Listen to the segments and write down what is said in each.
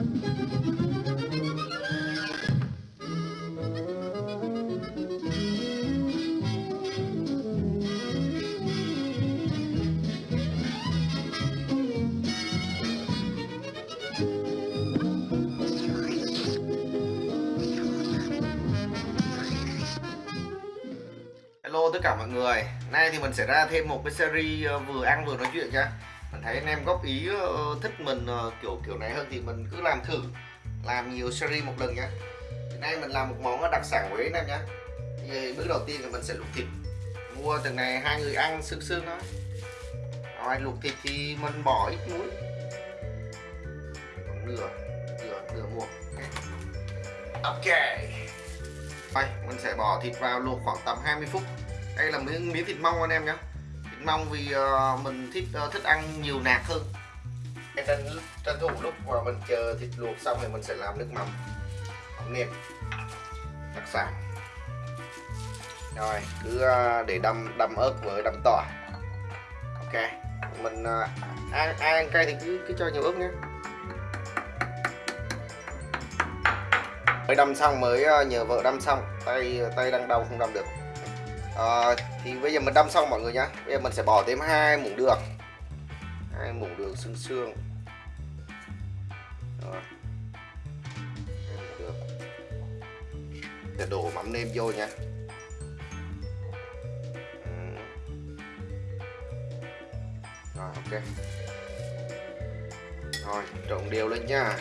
Hello tất cả mọi người. Nay thì mình sẽ ra thêm một cái series ờ, vừa ăn vừa nói chuyện nhá thấy anh em góp ý ờ, thích mình ờ, kiểu kiểu này hơn thì mình cứ làm thử. Làm nhiều series một lần nhé hiện Nay mình làm một món đặc sản Huế anh em nhé thì Bước đầu tiên thì mình sẽ luộc thịt. Mua từng này hai người ăn sương sương đó. Rồi luộc thịt thì mình bỏ ít muối. Còn nửa Nửa, nửa muỗng Ok. Đây, mình sẽ bỏ thịt vào luộc khoảng tầm 20 phút. Đây là miếng miếng thịt mông anh em nhé mong vì uh, mình thích uh, thích ăn nhiều nạc hơn. Tranh tranh thủ lúc mà mình chờ thịt luộc xong thì mình sẽ làm nước mắm mắm nêm đặc sản. Rồi cứ uh, để đâm đâm ớt với đâm tỏi. Ok mình uh, ai, ai ăn cay thì cứ cứ cho nhiều ớt nhé. Mới đâm xong mới nhờ vợ đâm xong tay tay đang đau không đâm được à, thì bây giờ mình đâm xong mọi người nhá. Bây giờ mình sẽ bỏ thêm hai muỗng đường. Hai muỗng đường xương xương. Được. để đổ mắm nêm vô nhá rồi ok. Rồi trộn đều lên nha.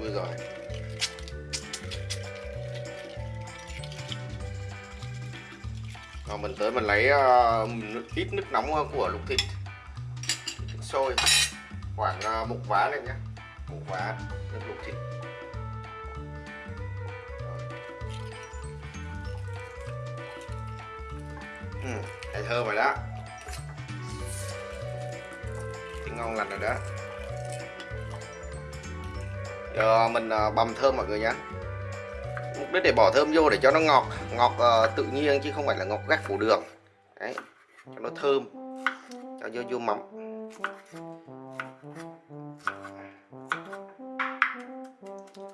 Ui rồi rồi mình tới mình lấy uh, ít nước nóng của luộc thịt. Nước sôi. Khoảng uh, một vá lên nhé một vá nước luộc thịt. Ừ, thấy thơm rồi đó. Tiếng ngon lành rồi đó. Giờ mình ờ, uh, bầm thơm mọi người nhé mục đích để bỏ thơm vô để cho nó ngọt ngọt uh, tự nhiên chứ không phải là ngọt gắt phủ đường. Đấy cho nó thơm cho vô vô mắm.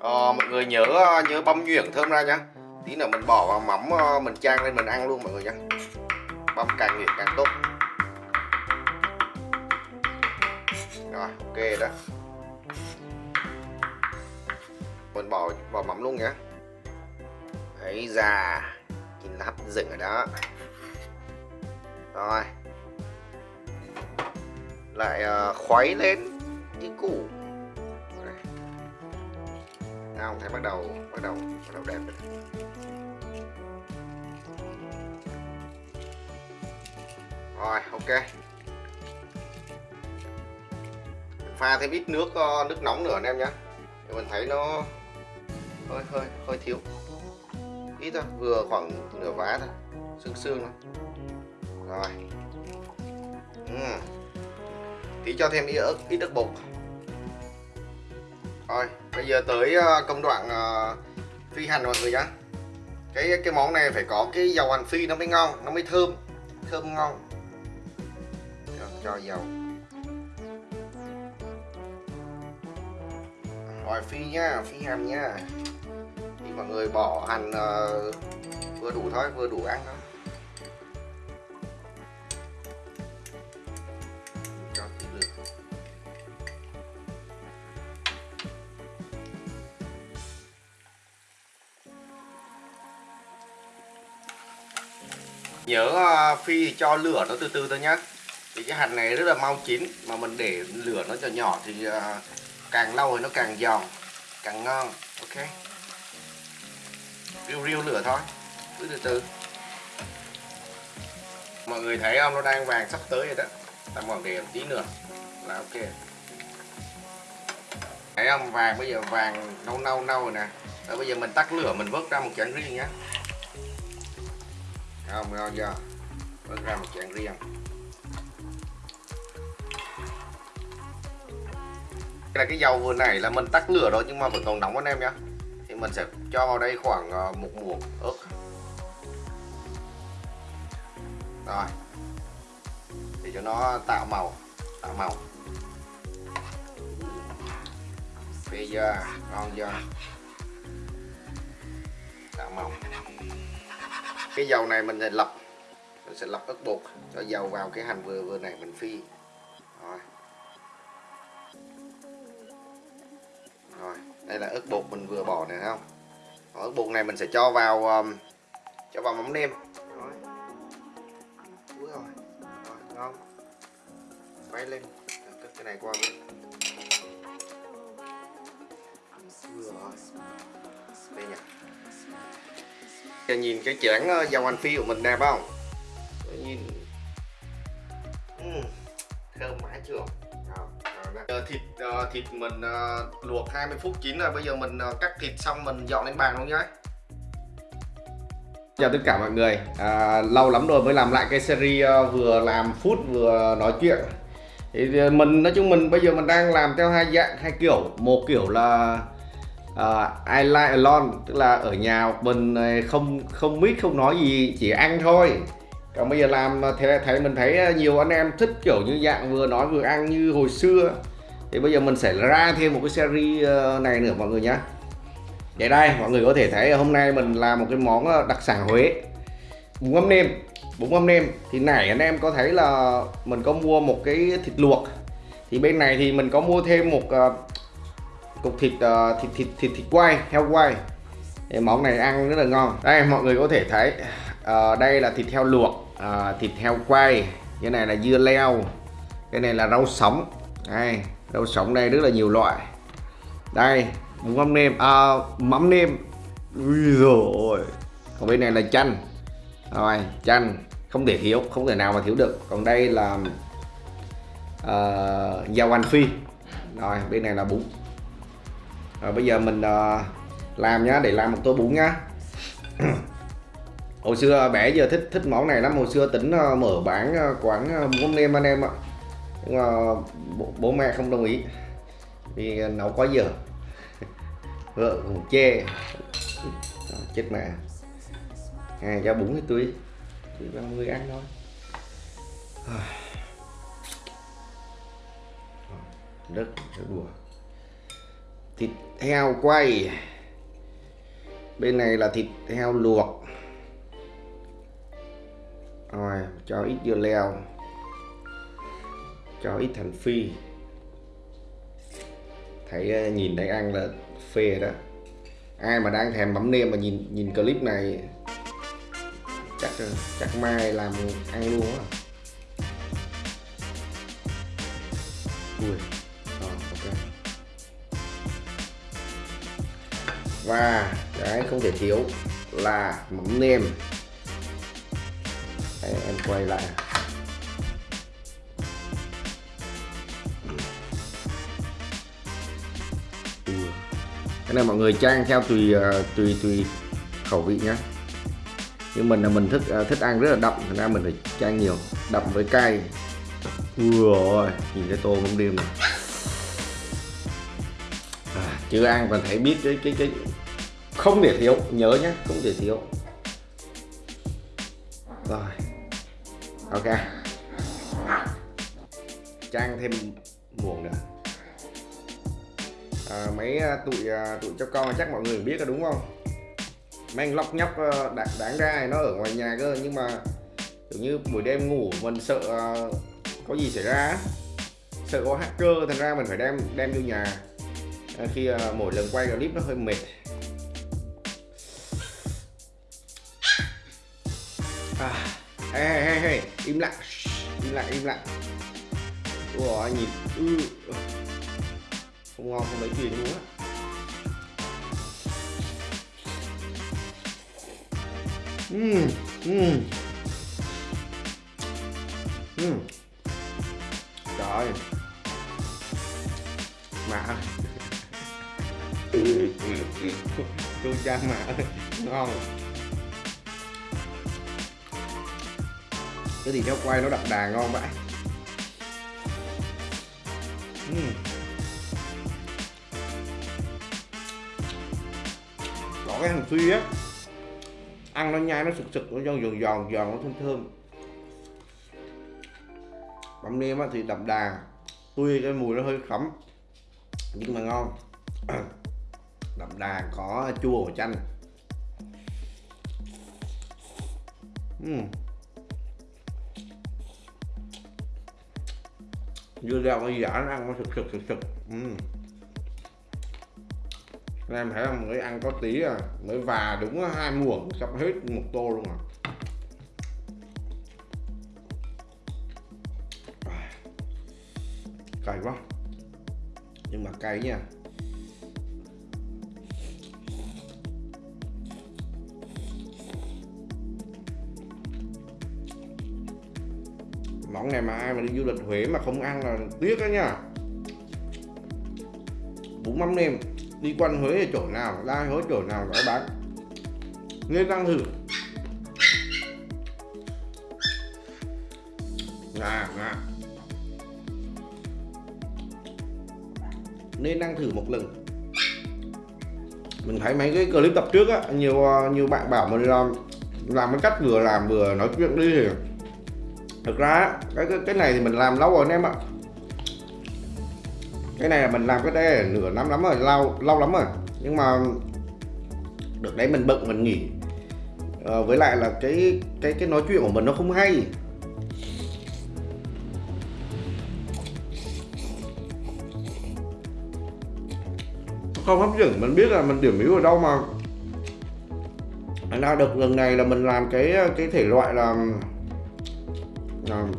À, mọi người nhớ ờ, nhớ băm nhuyễn thơm ra nhá. Tí nữa mình bỏ vào mắm mình trang lên mình ăn luôn mọi người nhá. Băm càng nhuyễn càng tốt. Rồi ok đó. Mình bỏ vào mắm luôn nhé ấy già nhìn là hấp ở rồi đó. Rồi. Lại uh, khuấy lên như cũ nào thấy bắt đầu bắt đầu bắt đầu đẹp rồi. Rồi ok. Pha thêm ít nước uh, nước nóng nữa anh em nhé mình thấy nó hơi hơi hơi thiếu ít thôi vừa khoảng nửa vá thôi xương xương thôi. Rồi. Uhm. tí cho thêm ít ớt ít ớt bột. Rồi bây giờ tới ờ, công đoạn ờ, phi hành mọi người nhá. Cái cái món này phải có cái dầu hành phi nó mới ngon nó mới thơm thơm ngon. Cho, cho dầu. Rồi phi nha phi hành nha mọi người bỏ hành uh, ờ, vừa đủ thôi vừa đủ ăn thôi. Cho tí lửa. Nhớ uh, phi thì cho lửa nó từ từ thôi nhá. Thì cái hành này rất là mau chín mà mình để lửa nó cho nhỏ thì uh, càng lâu thì nó càng giòn càng ngon ok? Riu riu lửa thôi. Cứ từ từ. Mọi người thấy không nó đang vàng sắp tới rồi đó. Ta còn để một tí nữa. Là ok. Thấy không vàng, bây giờ vàng nâu nâu nâu rồi nè. Rồi bây giờ mình tắt lửa, mình vớt ra một chén riêng nhé không, ngon chưa? Vớt ra một chén riêng. Là cái dầu vừa nãy là mình tắt lửa rồi, nhưng mà vẫn còn nóng anh em nhá mình sẽ cho vào đây khoảng ờ, một muỗng ớt. Rồi. Để cho nó tạo màu tạo màu. Chưa ngon giờ tạo màu. Cái dầu này mình sẽ lọc, mình sẽ lọc ớt bột cho dầu vào cái hành vừa vừa này mình phi. Rồi. Rồi đây là ớt bột mình vừa bỏ này không? Ớt bột này mình sẽ cho vào um, cho vào mắm nêm. Rồi. Úi rồi. rồi ngon. Quay lên. Cất cái này qua bên vừa rồi. Đây nha. Nhìn cái chén ờ, dầu hành phi của mình đẹp không? Thịt mình uh, luộc 20 phút chín rồi bây giờ mình uh, cắt thịt xong mình dọn lên bàn luôn nhé Chào tất cả mọi người. À, Lâu lắm rồi mới làm lại cái series uh, vừa làm food vừa nói chuyện. Thì mình nói chung mình bây giờ mình đang làm theo hai dạng hai kiểu. Một kiểu là uh, I like alone tức là ở nhà mình không không biết không nói gì chỉ ăn thôi. Còn bây giờ làm thì thế thấy mình thấy nhiều anh em thích kiểu như dạng vừa nói vừa ăn như hồi xưa thì bây giờ mình sẽ ra thêm một cái series ờ, này nữa mọi người nhé vậy đây mọi người có thể thấy hôm nay mình làm một cái món ờ, đặc sản Huế. Bún mắm nêm. Bún mắm nêm. Thì nãy anh em có thấy là mình có mua một cái thịt luộc. Thì bên này thì mình có mua thêm một ờ, cục thịt thịt thịt thịt thịt quay heo quay. Thì món này ăn rất là ngon. Đây mọi người có thể thấy à, đây là thịt heo luộc à, thịt heo quay. Cái này là dưa leo. Cái này là rau sống. Đây rau sống đây rất là nhiều loại. Đây bún mắm nêm à, mắm nêm. Ui rồi còn bên này là chanh. Rồi chanh không thể thiếu không thể nào mà thiếu được. Còn đây là uh, dao anh phi. Rồi bên này là bún. Rồi bây giờ mình uh, làm nhá để làm một tô bún nhá. Hồi xưa bé giờ thích thích món này lắm. Hồi xưa tính uh, mở bán uh, quán uh, bún mắm nêm anh em ạ nhưng mà bố, bố mẹ không đồng ý. Vì nấu quá giờ vợ cũng chê. Chết mẹ. Ngày cho bún thì tôi tôi ba mươi ăn thôi. Đất rất đùa thịt heo quay. Bên này là thịt heo luộc. Rồi cho ít dưa leo cho ít thành phi. Thấy ờ, nhìn thấy ăn là phê đó. Ai mà đang thèm mắm nêm mà nhìn nhìn clip này chắc ờ, chắc mai làm ăn luôn á. Ui ờ, ok. Và cái không thể thiếu là mắm nêm. Đấy, em quay lại. Cái này mọi người trang theo tùy ờ, tùy tùy khẩu vị nhé nhưng mình là mình thích ờ, thích ăn rất là đậm thành ra mình phải trang nhiều đậm với cay. Vừa ôi, nhìn cái tô mắm đêm này. À, chưa ăn còn thấy biết cái cái cái không thể thiếu nhớ nhé không thể thiếu. Rồi ok. Trang thêm muỗng nữa. Ờ, à, mấy tụi à, tụi cho con chắc mọi người biết là đúng không? Mang lóc nhóc đáng, đáng ra nó ở ngoài nhà cơ nhưng mà kiểu như buổi đêm ngủ mình sợ ờ, có gì xảy ra sợ có hacker thành ra mình phải đem đem vô nhà. À, khi à, mỗi lần quay clip nó hơi mệt. À, hey, hey, hey, hey, im lặng. Im lặng im lặng. Ủa nhìn ư ừ, ừ không ngon không lấy tiền luôn á. Mmm, mmm Mmm Trời. Mạ. Tôi cha mạ. Ngon. Cái gì theo quay nó đậm đà ngon vậy? Mmm cái hành phi á. Ăn nó nhai, nó sực sực, nó giòn giòn giòn giòn, nó thơm thơm. Mắm nem á thì đậm đà. Tuy cái mùi nó hơi khắm nhưng mà ngon. Đậm đà có chua của chanh. Uhm. dưa leo nó giả nó ăn nó sực sực sực sực. Uhm em thấy là mới ăn có tí à. Mới và đúng hai muỗng, sắp hết một tô luôn à. à. Cay quá. Nhưng mà cay nha. Món này mà ai mà đi du lịch Huế mà không ăn là tiếc đó nha. Bún mắm nêm đi quanh Huế ở chỗ nào ra Huế chỗ nào có bán. Nên đang thử à, à. nên đang thử một lần. Mình thấy mấy cái clip tập trước á nhiều nhiều bạn bảo mình làm làm cái cách vừa làm vừa nói chuyện đi. Thì thực ra cái, cái cái này thì mình làm lâu rồi anh em ạ cái này là mình làm cái đây nửa năm lắm rồi lâu lâu lắm rồi. Nhưng mà được đấy mình bận mình nghỉ. À, với lại là cái cái cái nói chuyện của mình nó không hay. Không hấp dẫn mình biết là mình điểm yếu ở đâu mà. Anh ra được lần này là mình làm cái cái thể loại là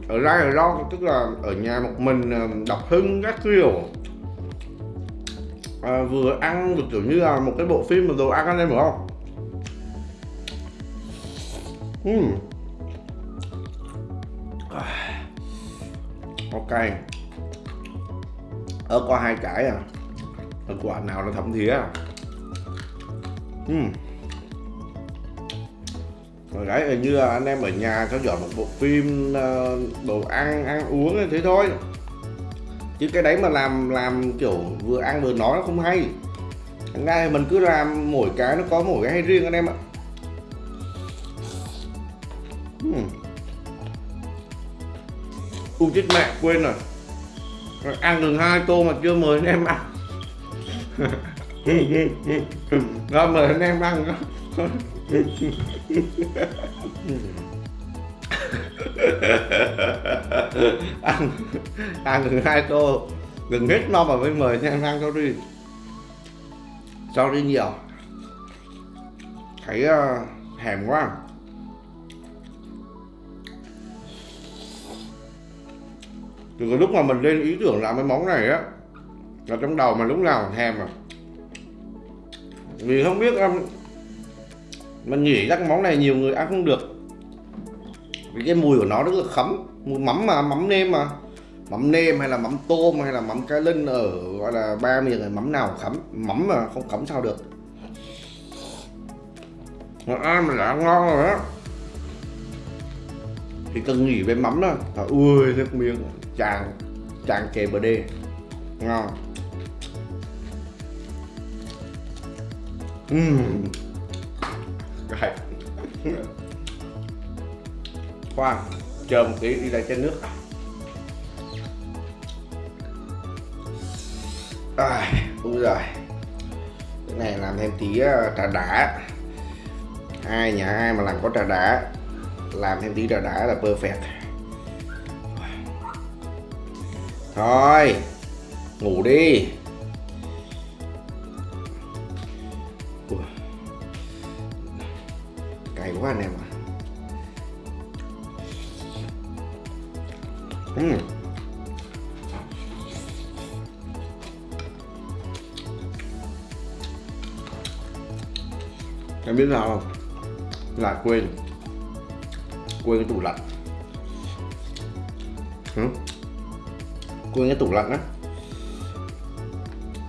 ở ra ở lo tức là ở nhà một mình ờ, đọc hưng các kiểu à, vừa ăn được kiểu như là một cái bộ phim mà đồ ăn anh em hiểu không? Uhm. ok. Ở qua hai cái à. Ở quả nào là thấm thía à? Uhm rồi đấy là như là anh em ở nhà theo dõi một bộ phim ờ, đồ ăn ăn uống thế thôi chứ cái đấy mà làm làm kiểu vừa ăn vừa nói nó không hay. Thành ra thì mình cứ làm mỗi cái nó có mỗi cái hay riêng anh em ạ. Uhm. u chết mẹ, quên rồi ăn được hai tô mà chưa mời anh em ăn. Rồi mời anh em ăn đó. ăn ăn gần hai tô gần hết no mà mới mời nha ăn sorry. Sorry nhiều. Thấy ờ, uh, hèm quá. Từ cái lúc mà mình lên ý tưởng làm cái món này á là trong đầu mà lúc nào thèm à vì không biết em mình nghĩ chắc món này nhiều người ăn không được vì cái mùi của nó rất là khấm. Mùi mắm mà, mắm nêm mà. Mắm nêm hay là mắm tôm hay là mắm cá linh ở, gọi là, ba miền mắm nào khấm. Mắm mà không khấm sao được. Mà ăn mà đã ngon rồi đó thì cần nghỉ với mắm đó. Ui, nước miếng tràn tràn kề bờ đê. Ngon. Uhm right khoan chờ một tí đi lại trên nước. À, đúng rồi cái này làm thêm tí ờ, trà đá. Hai nhà ai mà làm có trà đá làm thêm tí trà đá là perfect. Thôi ngủ đi. Cày quá anh em ạ. Mm. em biết nào không? Lại quên. Quên cái tủ lạnh. Ừ. Quên cái tủ lạnh á.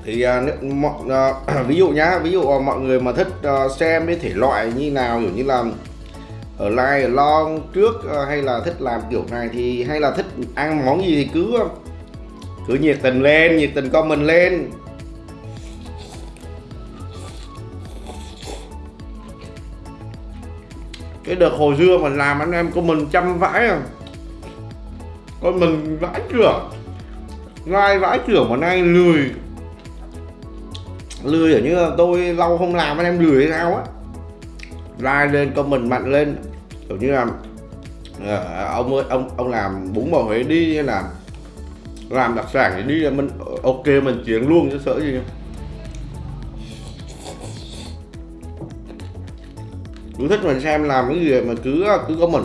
Thì uh, mọi, uh, ví dụ nhá ví dụ uh, mọi người mà thích uh, xem cái thể loại như nào kiểu như là ở live long trước uh, hay là thích làm kiểu này thì hay là thích ăn món gì thì cứ cứ nhiệt tình lên, nhiệt tình con mình lên. Cái đợt hồi xưa mình làm anh em của mình chăm vãi à. Con mình vãi trưởng ngay vãi trưởng mà nay lười. Lười ở như là tôi lâu không làm anh em lười hay sao á. Like lên, comment mạnh lên. Kiểu như là Ờ, ông ơi, ông ông làm bún bò huế đi hay là làm đặc sản thì đi là mình, ok, mình chuyển luôn chứ sợ gì cứ thích mình xem làm cái gì mà cứ cứ có mình.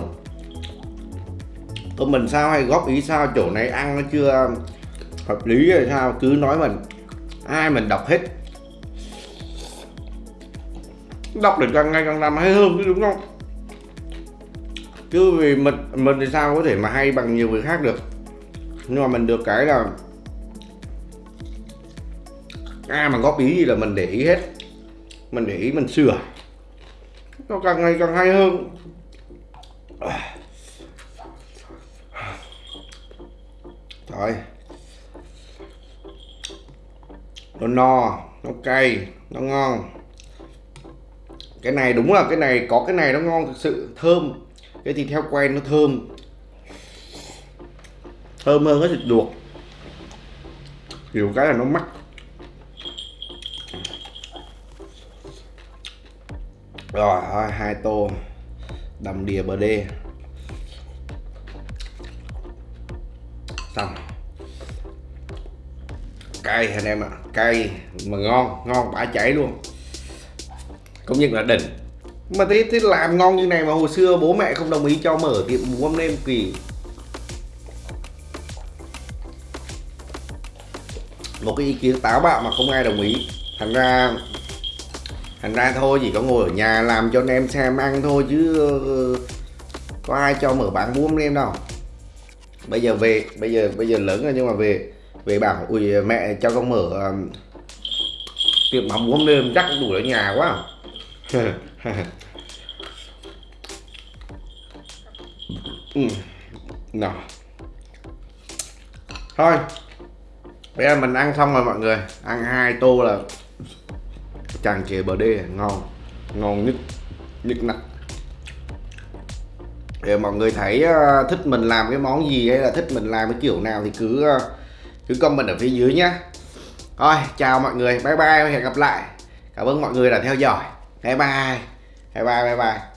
Có mình sao hay góp ý sao? Chỗ này ăn nó chưa hợp lý hay sao? Cứ nói mình, ai mình đọc hết. Đọc được càng ngày càng làm hay hơn chứ, đúng không? Chứ vì mình mình thì sao có thể mà hay bằng nhiều người khác được. Nhưng mà mình được cái là ai mà góp ý gì là mình để ý hết. Mình để ý, mình sửa. Nó càng ngày càng hay hơn. Trời Nó no, Nó cay, Nó ngon. Cái này đúng là cái này, Có cái này nó ngon thực sự, Thơm. Cái thịt heo quay nó thơm. Thơm hơn cái thịt luộc. Nhiều cái là nó mắc. Rồi, hai tô Đầm đìa bờ đê. Xong. Cay anh em ạ à. cay mà ngon ngon bả chảy luôn. Công nhận là đỉnh mà thế thế làm ngon như này mà hồi xưa bố mẹ không đồng ý cho mở tiệm bún mắm nêm kỳ một cái ý kiến táo bạo mà không ai đồng ý. Thành ra thành ra thôi chỉ có ngồi ở nhà làm cho anh em xem ăn thôi chứ có ai cho mở bán bún nem đâu. Bây giờ về bây giờ bây giờ lớn rồi nhưng mà về về bảo ui mẹ cho con mở um, tiệm bán bún nem chắc đủ ở nhà quá. ừ. nào. Thôi. Bây giờ mình ăn xong rồi mọi người. Ăn hai tô là tràn trề bờ đê, ngon. Ngon nhất nhất nặng. Để mọi người thấy ờ, thích mình làm cái món gì hay là thích mình làm cái kiểu nào thì cứ ờ, cứ comment ở phía dưới nhé thôi, chào mọi người. Bye bye, hẹn gặp lại. Cảm ơn mọi người đã theo dõi. Bye bye bye bye bye bye.